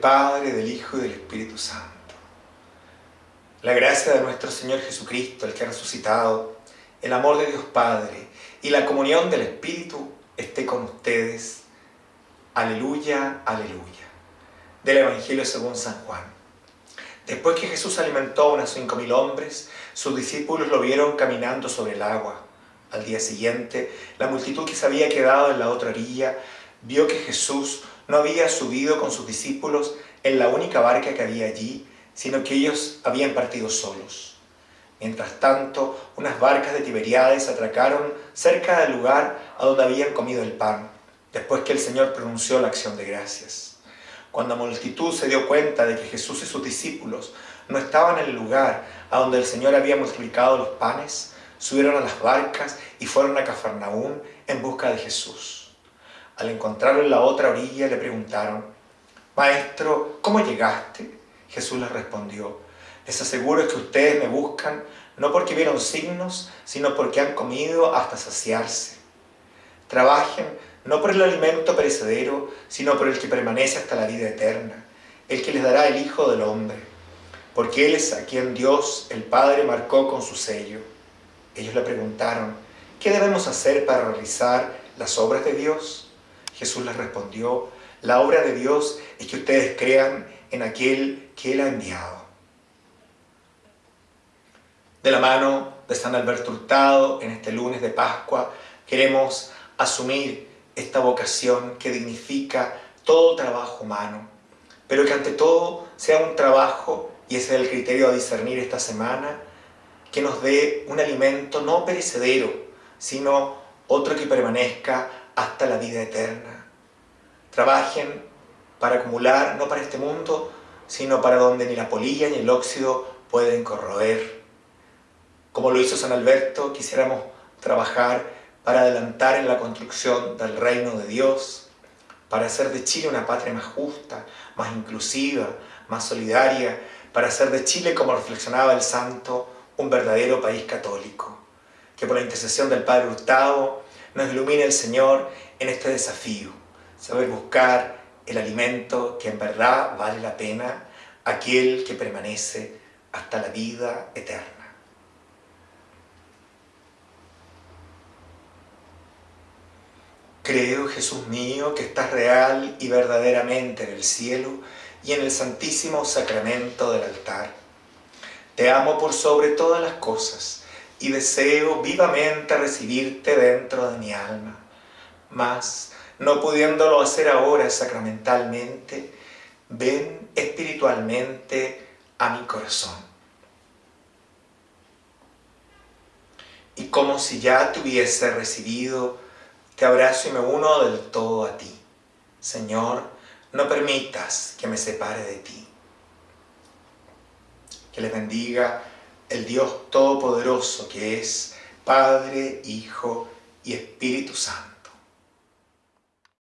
Padre, del Hijo y del Espíritu Santo. La gracia de nuestro Señor Jesucristo, el que ha resucitado, el amor de Dios Padre y la comunión del Espíritu esté con ustedes. Aleluya, aleluya. Del Evangelio según San Juan. Después que Jesús alimentó a unos cinco mil hombres, sus discípulos lo vieron caminando sobre el agua. Al día siguiente, la multitud que se había quedado en la otra orilla vio que Jesús no había subido con sus discípulos en la única barca que había allí, sino que ellos habían partido solos. Mientras tanto, unas barcas de Tiberiades atracaron cerca del lugar a donde habían comido el pan, después que el Señor pronunció la acción de gracias. Cuando la multitud se dio cuenta de que Jesús y sus discípulos no estaban en el lugar a donde el Señor había multiplicado los panes, subieron a las barcas y fueron a Cafarnaún en busca de Jesús. Al encontrarlo en la otra orilla le preguntaron, Maestro, ¿cómo llegaste? Jesús les respondió, les aseguro que ustedes me buscan no porque vieron signos, sino porque han comido hasta saciarse. Trabajen no por el alimento perecedero, sino por el que permanece hasta la vida eterna, el que les dará el Hijo del Hombre, porque Él es a quien Dios, el Padre, marcó con su sello. Ellos le preguntaron, ¿qué debemos hacer para realizar las obras de Dios? Jesús les respondió, la obra de Dios es que ustedes crean en aquel que Él ha enviado. De la mano de San Alberto Hurtado, en este lunes de Pascua, queremos asumir esta vocación que dignifica todo trabajo humano, pero que ante todo sea un trabajo, y ese es el criterio a discernir esta semana, que nos dé un alimento no perecedero, sino otro que permanezca hasta la vida eterna. Trabajen para acumular, no para este mundo, sino para donde ni la polilla ni el óxido pueden corroer. Como lo hizo San Alberto, quisiéramos trabajar para adelantar en la construcción del reino de Dios, para hacer de Chile una patria más justa, más inclusiva, más solidaria, para hacer de Chile, como reflexionaba el santo, un verdadero país católico. Que por la intercesión del Padre Hurtado nos ilumine el Señor en este desafío, saber buscar el alimento que en verdad vale la pena, aquel que permanece hasta la vida eterna. Creo, Jesús mío, que estás real y verdaderamente en el cielo y en el santísimo sacramento del altar. Te amo por sobre todas las cosas y deseo vivamente recibirte dentro de mi alma. Mas, no pudiéndolo hacer ahora sacramentalmente, ven espiritualmente a mi corazón. Y como si ya te hubiese recibido, te abrazo y me uno del todo a ti. Señor, no permitas que me separe de ti. Que les bendiga el Dios Todopoderoso que es Padre, Hijo y Espíritu Santo.